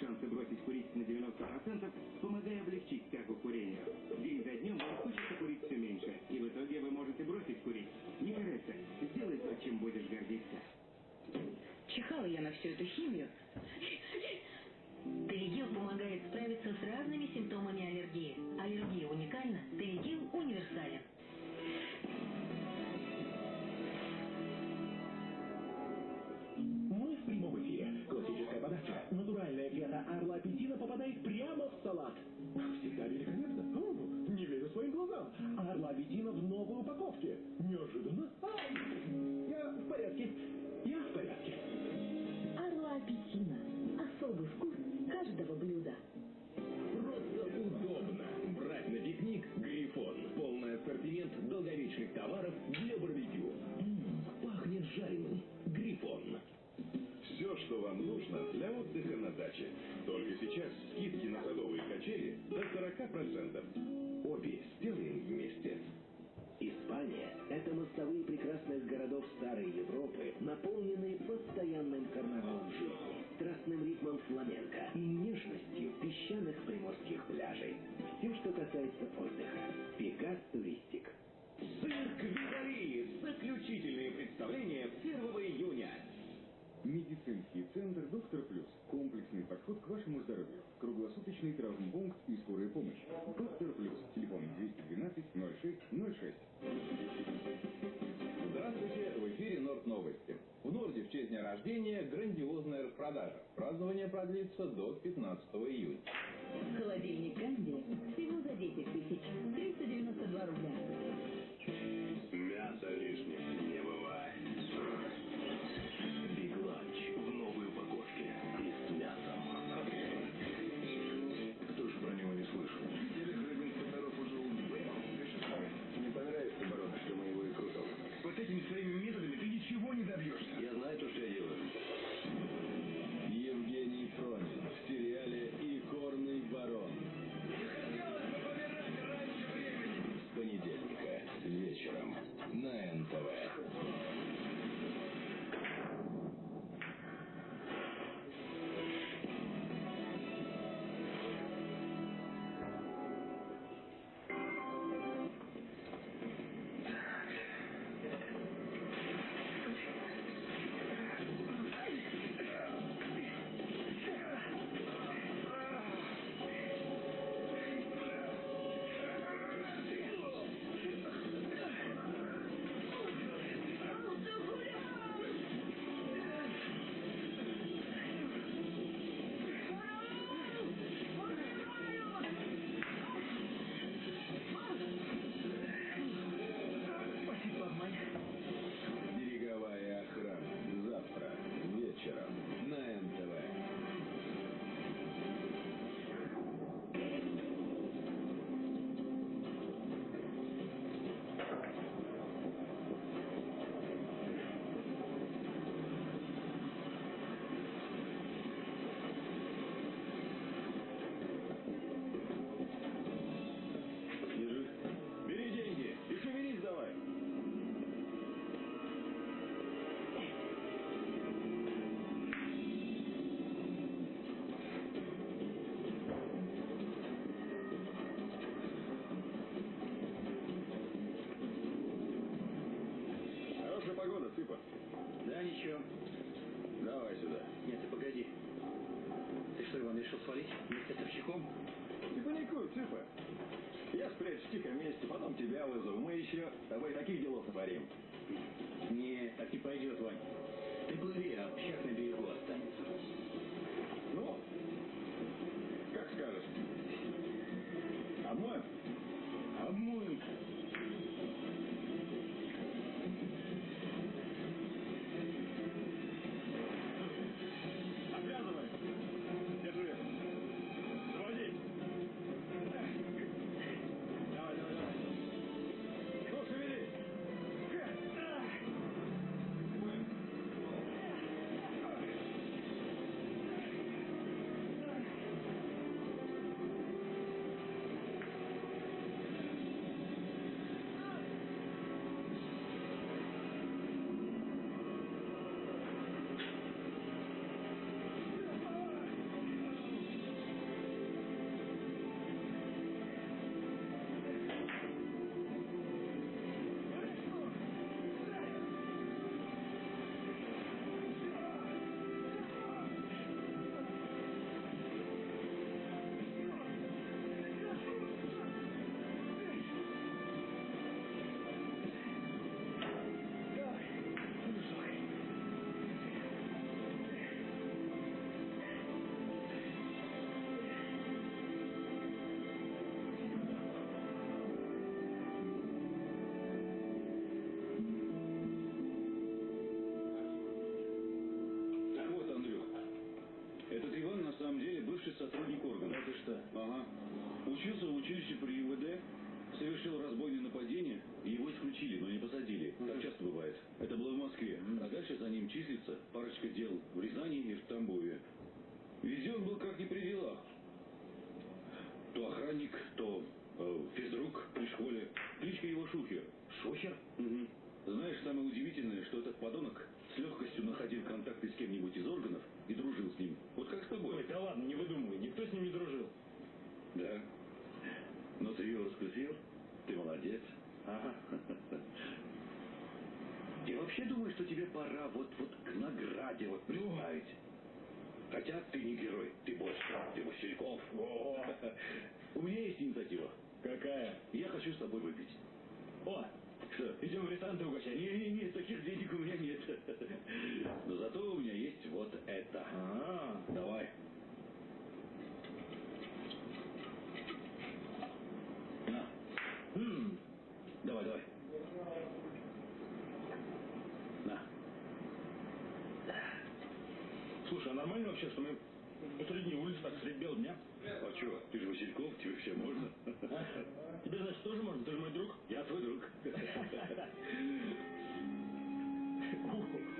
шансы бросить курить на 90%, помогая своим глазам. Орла апельсина в новой упаковке. Неожиданно. Ай, я в порядке. Я в порядке. Орла аппетина. Особый вкус каждого блюда. Просто удобно. Брать на пикник Грифон. Полный ассортимент долговечных товаров для барбекю. М, пахнет жареным. Вам нужно для отдыха на даче. Только сейчас скидки на садовые качели до 40%. Обе сделаем вместе. Испания – это мостовые прекрасных городов старой Европы, наполненные постоянным карнавалом жизни, страстным ритмом фламенко и нежностью песчаных приморских пляжей. Все, что касается отдыха. Pegas Touristik. Цирк Витали. Заключительные представления 1 июня. Медицинский центр «Доктор Плюс». Комплексный подход к вашему здоровью. Круглосуточный травмпункт и скорая помощь. «Доктор Плюс». Телефон 212 06 06. Здравствуйте, в эфире Норд Новости. В Норде в честь дня рождения грандиозная распродажа. Празднование продлится до 15 июня. Холодильник Канди всего за 10 тысяч 392 рубля. Мясо лишним С Овчаком? Не паникуй, Цыпа. Я спрячусь в тихом месте, потом тебя вызову. Мы еще с тобой таких делов натворим. Ага. Учился в училище хочу с тобой выпить. О, что, идем в ресторан угощать? Не, не, не, таких денег у меня нет. Но зато у меня есть вот это. А, -а, -а. давай. чего? Ты же Васильков, тебе все можно. А? Тебе, значит, тоже можно? Ты же мой друг. Я твой друг.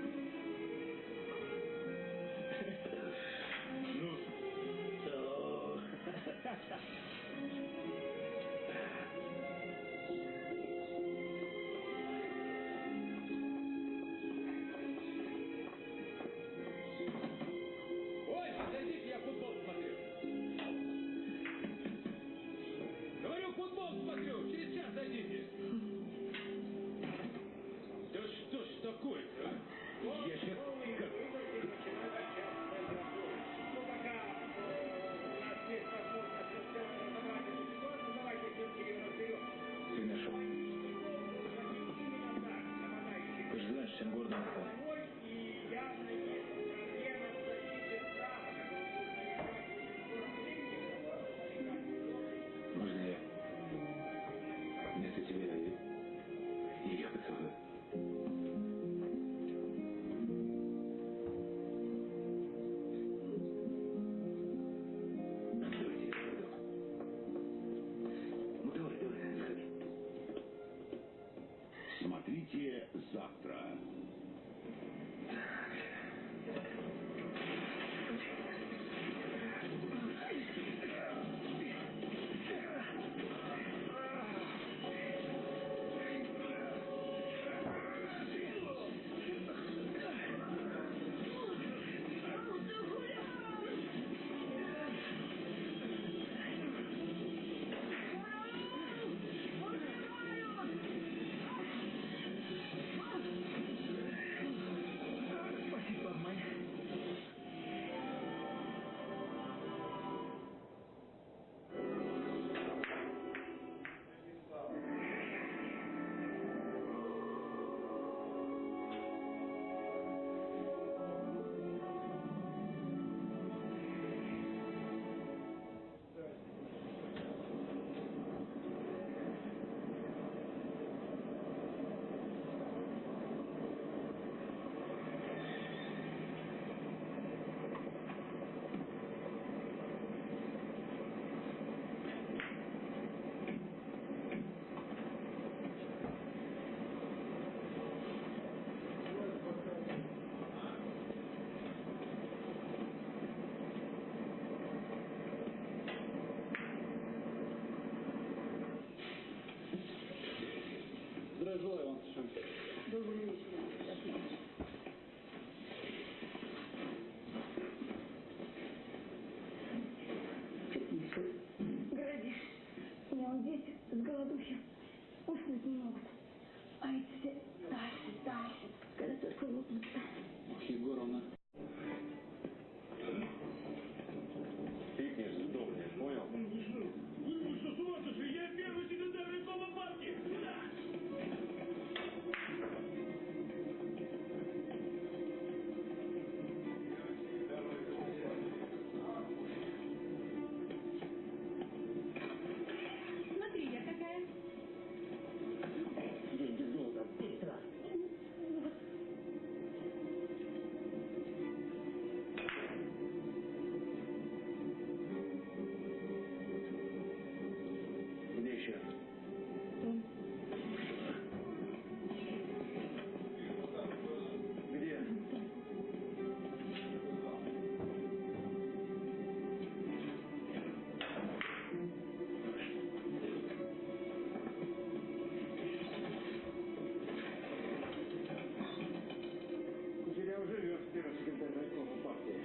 живет первый секретарь райкома партии.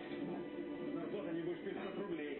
Зарплата, небось, 500 рублей.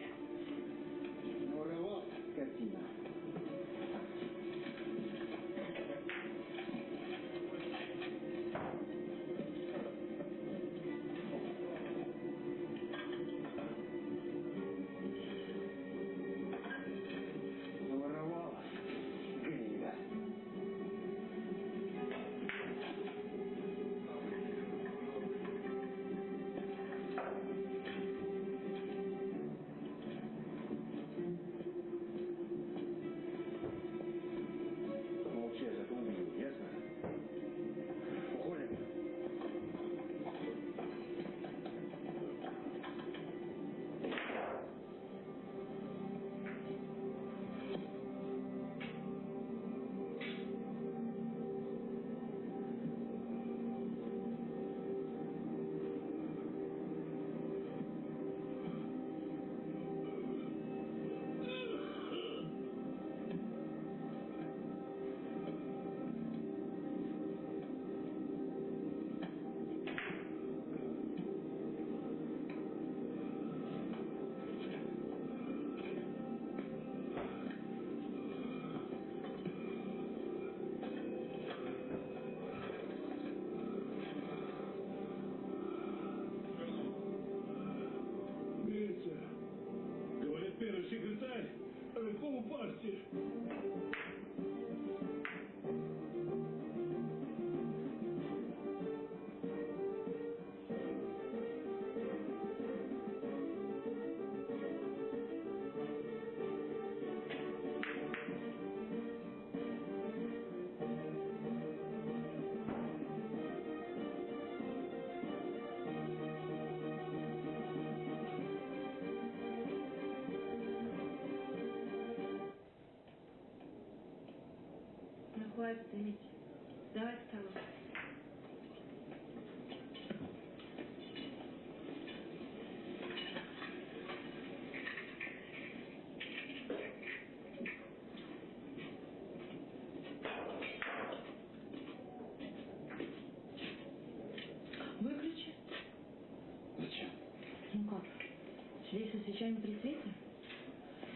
Сидеть со свечами при свете?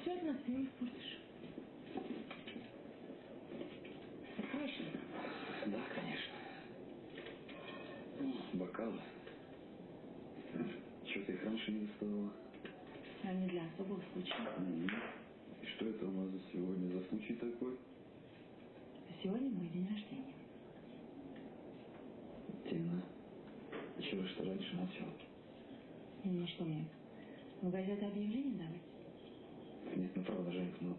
Все атмосферу испортишь. Откроешь ли? Да, конечно. Бокалы. Что-то их раньше не доставала. Они для особого случая. И что это у нас за сегодня за случай такой? Сегодня мой день рождения. Тина. Чего ж ты раньше молчал? Ну что мне, в газеты объявление давать? Нет, ну правда, Женька, ну...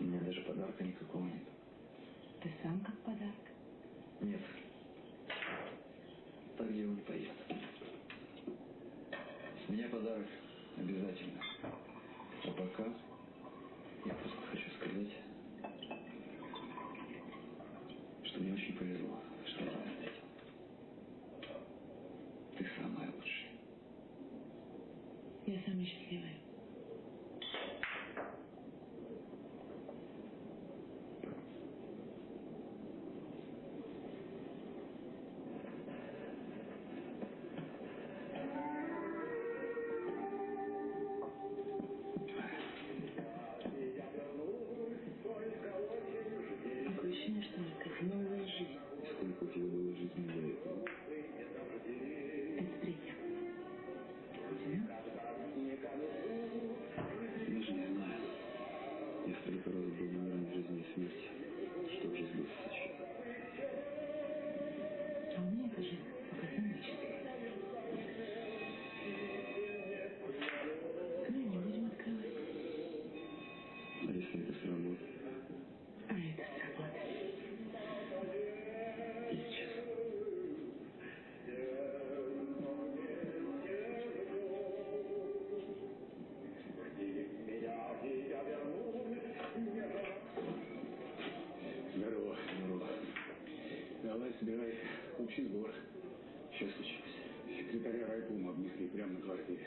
У меня даже подарка никакого нет. Ты сам как подарок. Нет. Так дело не пойдет. С меня подарок обязательно. А пока общий сбор. Что случилось? Секретаря райкома обнесли прямо на квартире.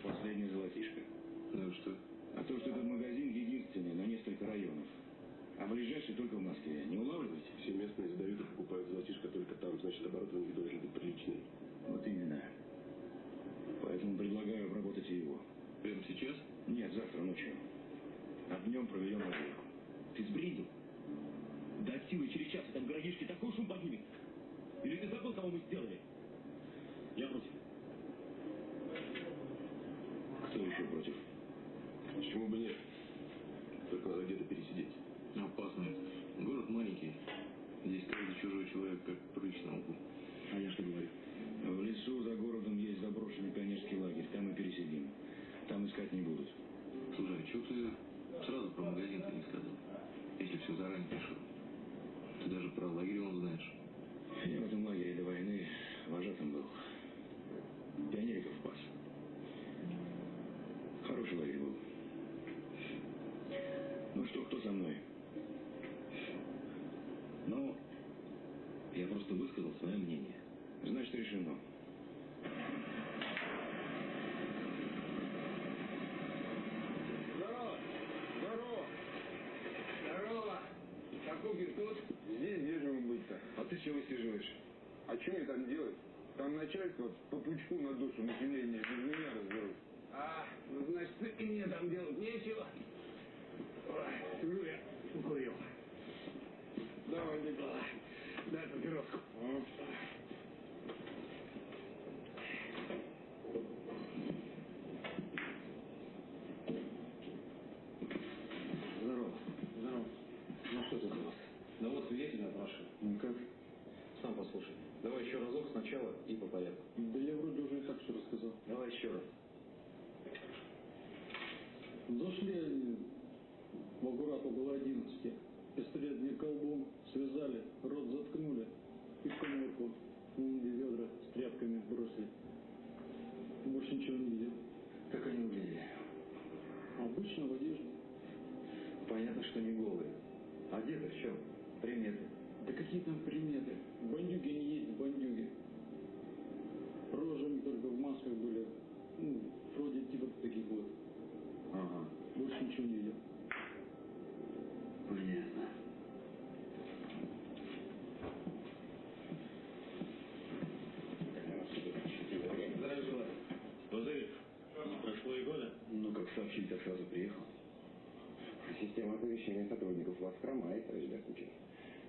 Последнее золотишко. Ну что? А то, что этот магазин единственный на несколько районов, а ближайший только в Москве. Не улавливаете? Все местные сдают и покупают золотишко только там, значит, них должен быть приличный. Вот именно. Поэтому предлагаю обработать его. Прямо сейчас? Нет, завтра ночью. А днем проведем разведку. Ты сбрендил? Да от силы через час в этом городишке такой шум поднимет. Или ты забыл, кого мы сделали? Я против. Кто еще против? Почему бы нет? Только надо где-то пересидеть. Опасно. Город маленький. Здесь каждый чужой человек как прыщ на лбу. А я что говорю? В лесу за городом есть заброшенный пионерский лагерь. Там и пересидим. Там искать не будут. Слушай, а чего ты сразу про магазин-то не сказал? Если все заранее решил. Ты даже про лагерь он знаешь. Я в этом лагере до войны вожатым был. Пионериков пас. Хороший лагерь был. Ну что, кто со мной? Ну, я просто высказал свое мнение. Значит, решено. Здорово! Здорово! Здорово! Шакугин тут? Здесь держим быть-то. А ты чего высиживаешь? А что мне там делать? Там начальство по пучку на душу населения без меня разберут. А, ну, значит, и мне там делать нечего. Ой, сижу я, курил. Давай, Николай, дай папироску. Здорово. Здорово. Ну что тут у вас? Да вот свидетель опрашиваю. Ну как? Сам послушай. Давай еще разок сначала и по порядку. Да я вроде уже и так все рассказал. Давай еще раз. Зашли они в аккурат около 11. Пистолет не колбом, связали, рот заткнули и в коморку. Где ведра с тряпками бросили. Больше ничего не видел. Как они выглядели? Обычно в одежде. Понятно, что не голые. Одеты в чем? Приметы. Да какие там приметы? Бандюги не есть бандюги. Рожами только в масках были. Ну, вроде типа таких вот. Ага. Больше ничего не видел. Понятно. Здравия желаю. Пузырь, не прошло и года? Ну, как сообщили, так сразу приехал. Система оповещения сотрудников вас хромает, товарищ Беркутин.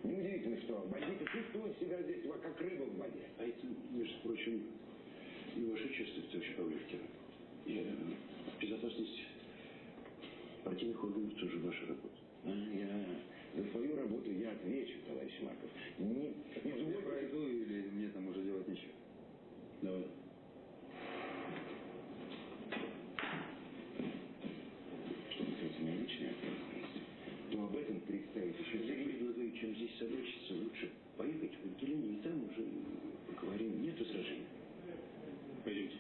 Неудивительно, что бандиты чувствуют себя здесь как рыба в воде. А это, между прочим, и ваше чувство, товарищ Павловкин. И безопасность партийных органов тоже ваша работа. А, Я за свою работу я отвечу, товарищ Марков. Не, не Я пройду или мне там уже делать нечего? Давай. Что касается моей личной ответственности, то об этом представить еще чем здесь собачиться, лучше поехать в отделение и там уже поговорим. Нет возражений. Пойдемте.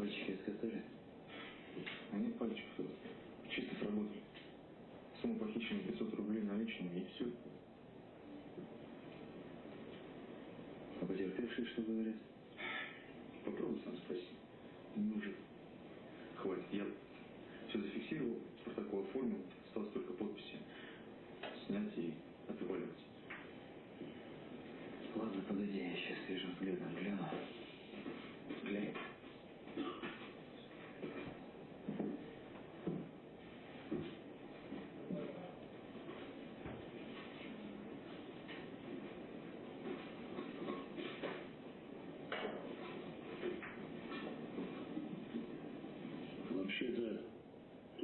Пальчики отказали? А нет пальчиков. Чисто сработали. Сумма похищена 500 рублей наличными и все. А потерпевшие что говорят? Попробуй сам спроси. Не уже. Хватит. Я все зафиксировал, протокол оформил, осталось только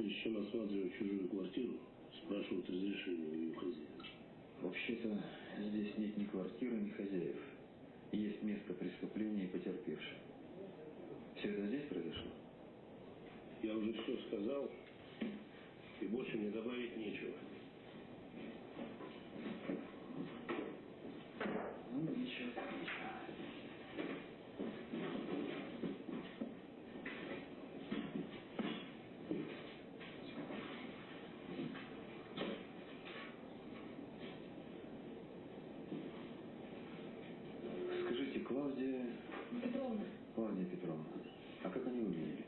Чем осматривать чужую квартиру, спрашивают разрешение у ее хозяина. Вообще-то здесь нет ни квартиры, ни хозяев. Есть место преступления и потерпевший. Все это здесь произошло? Я уже все сказал, и больше мне добавить нечего. Ну, ничего, так ничего. Скажите, Клавдия... Петровна. Клавдия Петровна, а как они выглядели?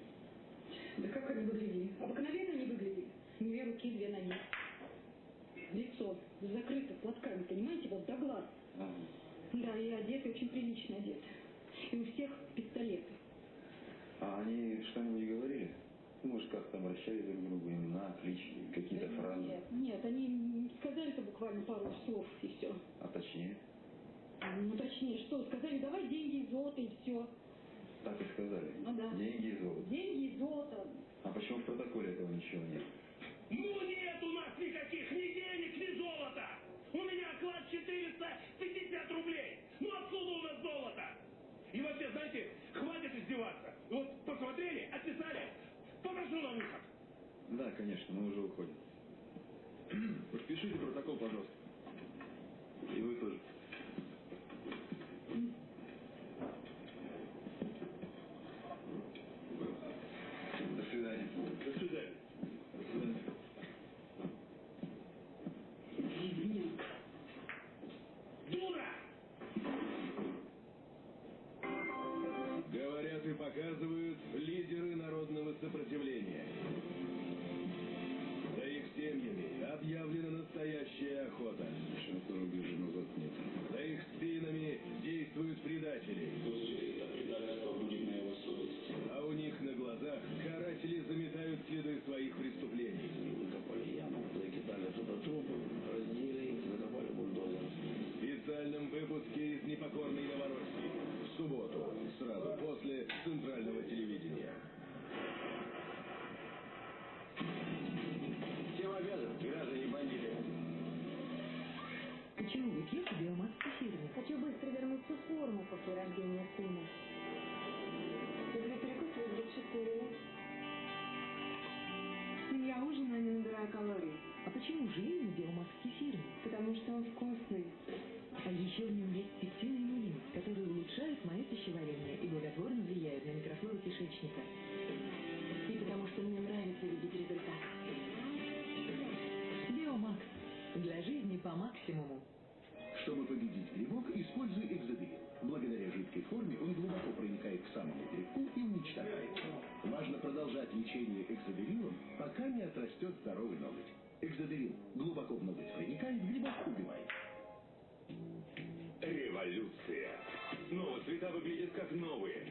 Да как они выглядели? Обыкновенно они выглядели. Две руки, две ноги. Лицо закрыто платками, понимаете, вот до глаз. Ага. Да, и одеты очень прилично одеты. И у всех пистолеты. А они что-нибудь говорили? Ну, Может, как там обращались друг к другу, имена, клички, какие-то фразы? Нет, нет, они сказали-то буквально пару слов и все. А точнее? Ну, точнее, что, сказали, давай деньги и золото и все. Так и сказали. Ну да. Деньги и золото. Деньги и золото. А почему в протоколе этого ничего нет? Ну нет у нас никаких ни денег, ни золота! У меня оклад 450 рублей! Ну откуда у нас золото? И вообще, знаете, хватит издеваться. Вот посмотрели, отписали. Попрошу на выход. Да, конечно, мы уже уходим. Подпишите протокол, пожалуйста. И вы тоже. По максимуму. Чтобы победить грибок, используй экзодерин. Благодаря жидкой форме он глубоко проникает к самому грибку и уничтожает. Важно продолжать лечение экзодерином, пока не отрастет здоровый ноготь. Экзодерин глубоко в ноготь проникает, грибок убивает. Революция. Снова цвета выглядят как новые.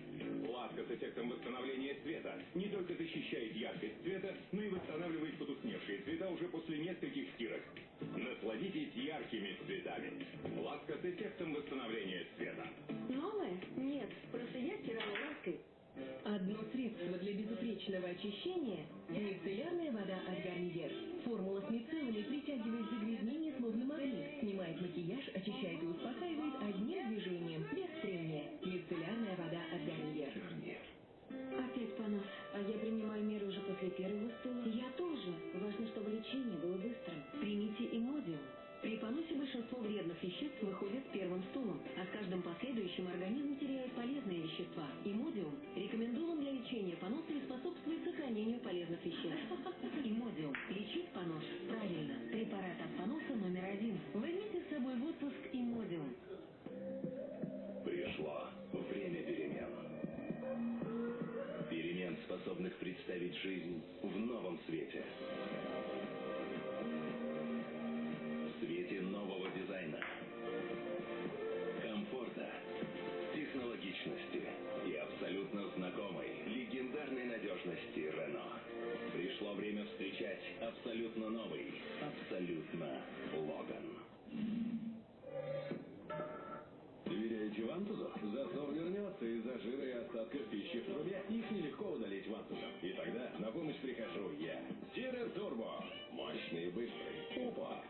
Ласка с эффектом восстановления цвета не только защищает яркость цвета, но и восстанавливает потускневшие цвета уже после нескольких стирок. Насладитесь яркими цветами. Ласка с эффектом восстановления цвета. Новое? Нет, просто я стирала лаской. Одно средство для безупречного очищения – мицеллярная вода от Гарниер. Формула с мицеллами притягивает загрязнение словно магнит, снимает макияж, очищает и успокаивает одним движением, без. Мицеллярная вода от Гарниер. Опять понос. А я принимаю меры уже после первого стула. Я тоже. Важно, чтобы лечение было быстрым. Примите имодиум. При поносе большинство вредных веществ выходят с первым стулом, а с каждым последующим организм теряет полезные вещества. Имодиум рекомендован для лечения поноса и способствует сохранению полезных веществ. Имодиум. Лечит понос правильно. Представить жизнь в новом свете. В свете нового дизайна. Комфорта, технологичности и абсолютно знакомой, легендарной надежности Рено. Пришло время встречать абсолютно новый, абсолютно Логан. Доверяете вантузу? Засор вернется из-за жира и остатков пищи в трубе. Вантузом. И тогда на помощь прихожу я. Тире Турбо. Мощный и быстрый. Опа.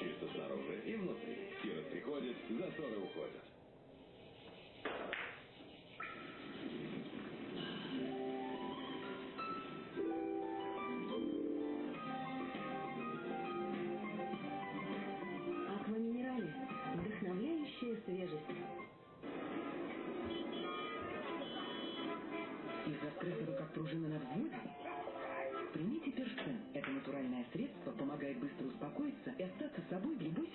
Чисто снаружи и внутри. Киров приходит, заторы уходят. Аква Минерале. Вдохновляющая свежесть. Вы как пружина на взводе? Примите перстен. Это натуральное средство помогает быстро успокоиться и остаться собой в любой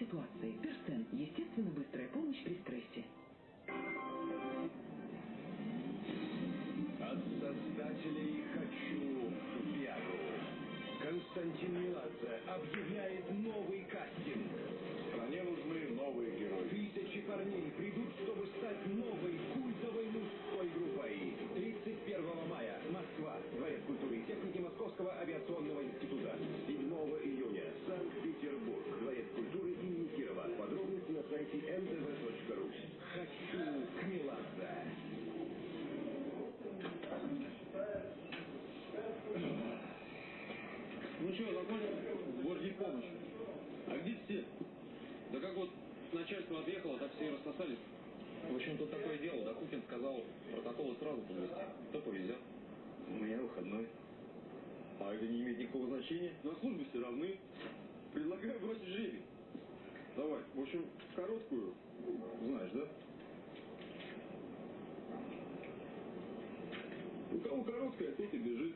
кого короткая, тот и бежит.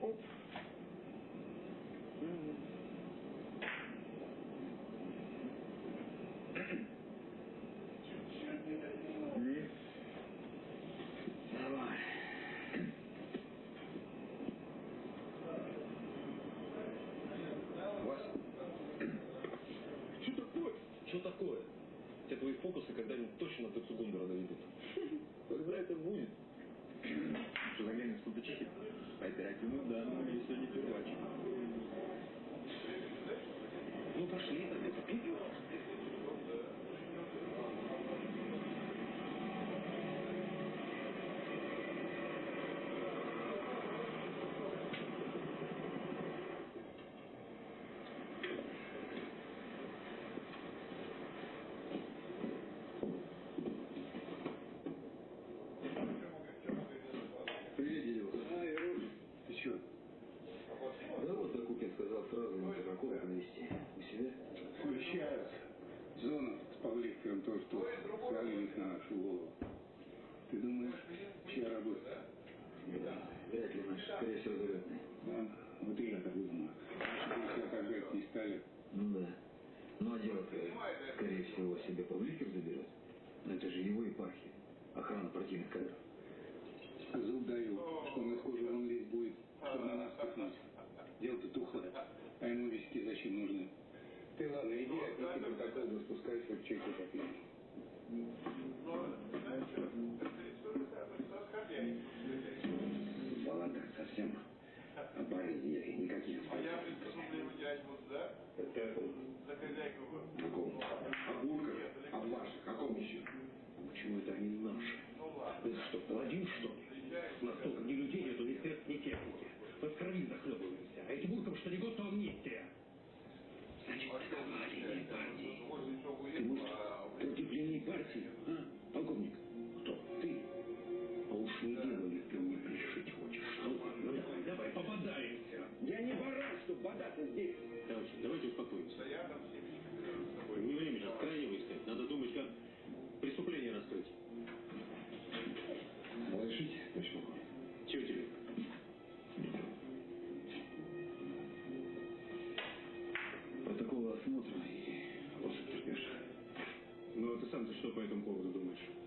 Оп. Давай. Вася. Что такое? Что такое? Те твои фокусы когда-нибудь точно до Цугундера доведут. Когда это будет? Что заглянем в сундучки? По оперативным данным, мне сегодня первачек. Ну пошли тогда, идем. Привет, Дедюк. А, Ируш, ты чё? Да вот Докукин сказал сразу на протокол навести. У себя? Смещаются. Зона с Павликом то, что свалились на нашу голову. Ты думаешь, чья работа? Да, вряд ли наш, скорее всего, залетный. Да, вот и я так думаю. Если отожать не стали, Ну да. Ну а дело-то, скорее всего, себе Павликер заберет. Но это же его епархия. Охрана партийных кадров. зуб даю, что он из кожи вон лезть будет, чтобы на нас пихнуть. Дело-то тухлое, а ему виски зачем нужны? Ты ладно, иди, отнеси протокол, да спускайся, хоть чайку попьем. Баланда совсем а бары нет, никаких. Это о ком? О бурках, о ваших, о ком еще? А почему это они наши? Это что, паладин, что ли? Настолько ни людей нету, ни средств, ни техники. Мы в крови захлебываемся. А эти буркам что не год, то амнистия. Значит, такова линия партии. Ты, может, против линии партии, а, по этому поводу думаешь?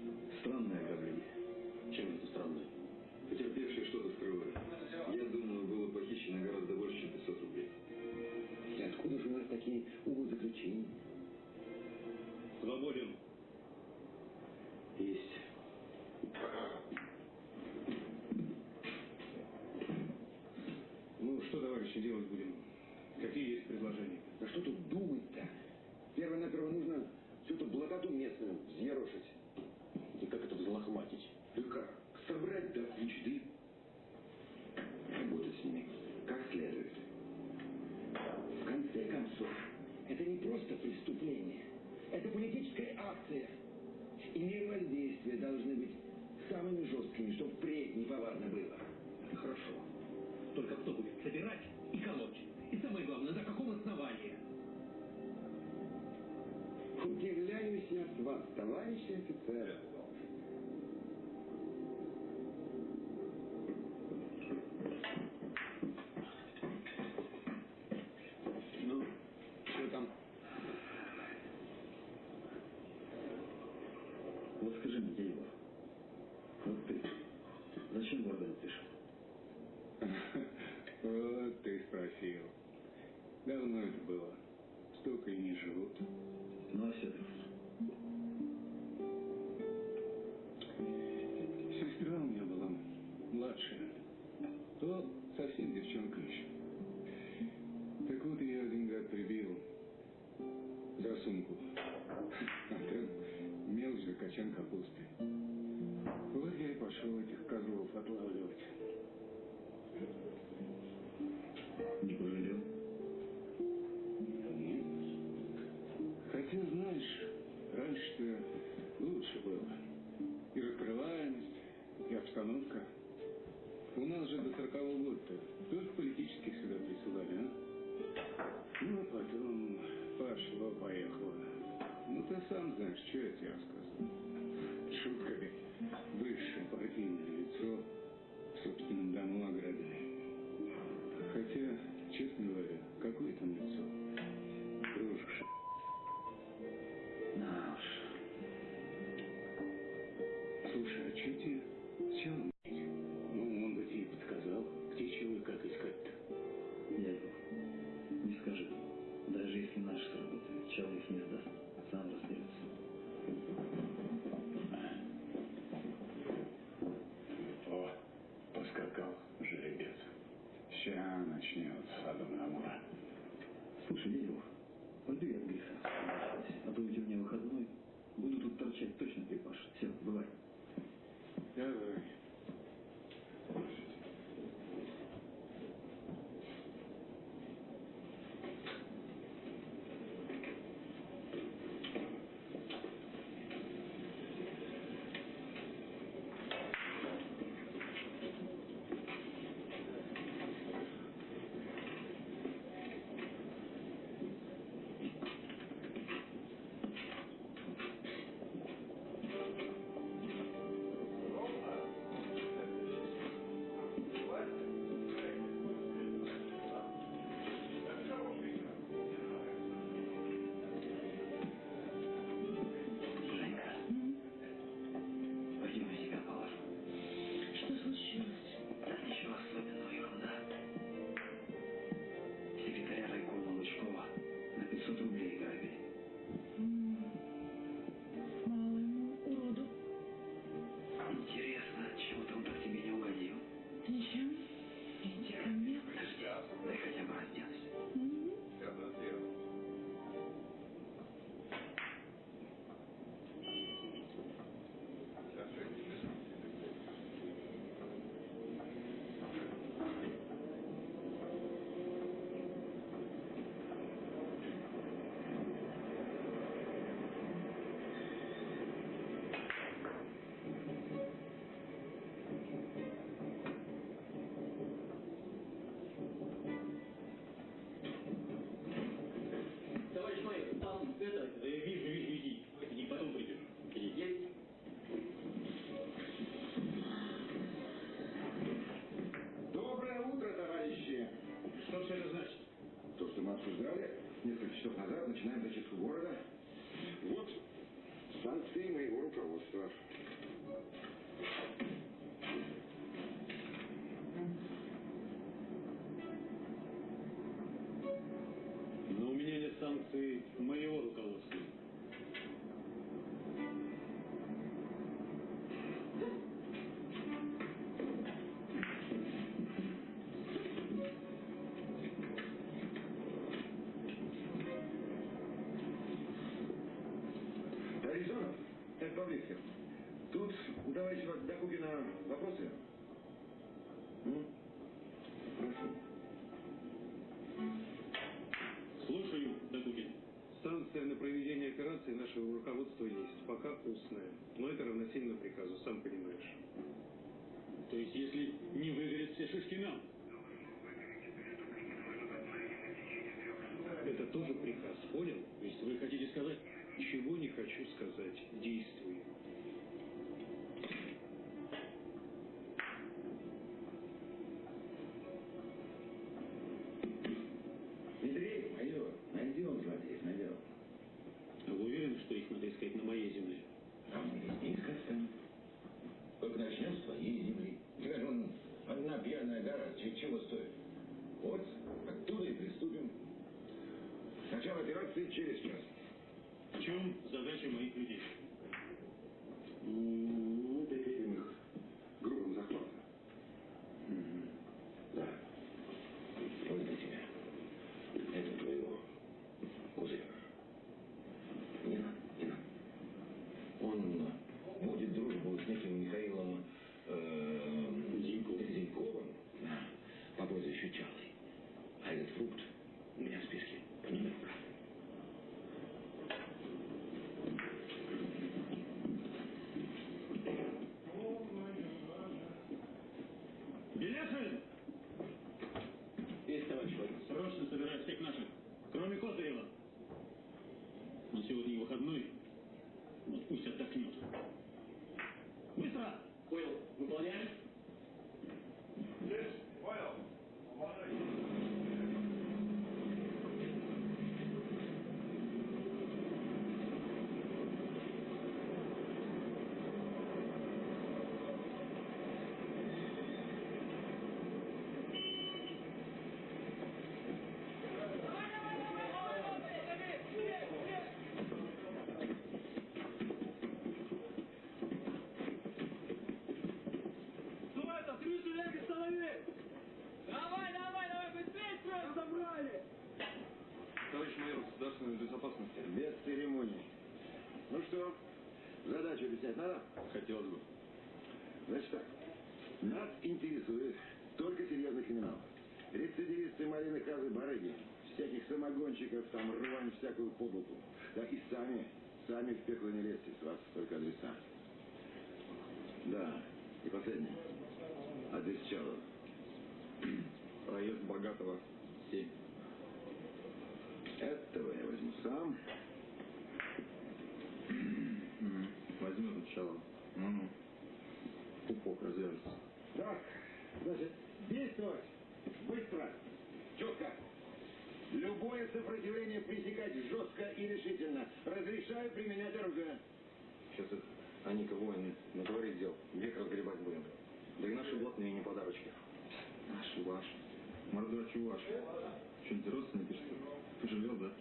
Вот скажи мне, Егор, вот ты зачем в орган пришел? Вот ты спросил. Давно это было. Столько и не живут. Ну, а все-таки. Сестра у меня была младшая. Отлавливать. Не пожалел? Нет. Хотя, знаешь, раньше-то лучше было. И раскрываемость, и обстановка. У нас же до сорокового года-то только политических сюда присылали, а? Ну, а потом пошло-поехало. Ну, ты сам знаешь, что я тебе рассказываю. Шутками. Высшее партийное лицо в собственном дому ограбили. Хотя, честно говоря, какое там лицо? Рожь. Да уж. Слушай, а что тебе с челом обсуждали несколько часов назад, начинаем зачистку города. Вот санкции моего руководства. Но у меня нет санкций моего руководства. Тоже приказ, понял? То есть вы хотите сказать... Чего не хочу сказать, действую. Дмитрий, майор, найдем злодеев, найдем. А вы уверены, что их надо искать на моей земле? А мы здесь не искать станем. Только начнем с твоей земли. Тебя же вон одна пьяная гора, ч- чего стоит? Вот, оттуда и приступим. Операции через час. В чем задача моих людей? Ну, перед их грубым захватом. Да. Вот для тебя. Это твоего кузена. Не надо, не надо. Он будет дружбу с неким Михаилом э, Зиньковым, да, по прозвищу Чалый. А этот фрукт у меня в списке по номеру прав. Беляшин! Есть, товарищ Владимир. Срочно собирай всех наших, кроме Козырева. Он сегодня выходной, вот пусть отдохнет. Быстро! Понял. Выполняем? Давай, там, три железных человек! Давай, давай, давай, быстрее строим забрали! Товарищ майор государственной церемоний. Ну что, задачу объяснять надо? Хотелось бы. Значит так, нас интересует только серьезный криминал. Рецидивисты малины казы барыги, всяких самогонщиков, там рвань всякую подлуку. Да и сами, сами в пекло не лезьте, с вас только адреса. Да, и последнее. Адрес Чалова. Проезд Богатого 7. Этого я возьму сам. Возьмет начало. Ну-ну. Пупок развяжется. Так, значит, действовать быстро, четко. Любое сопротивление пресекать жестко и решительно. Разрешаю применять оружие. Сейчас это Аника воин натворит дел. Век разгребать будем. Да и наши блатные не подарочки. Наши, ваши. Мордачи ваши. Что-нибудь родственники, что ли? Пожалел, да?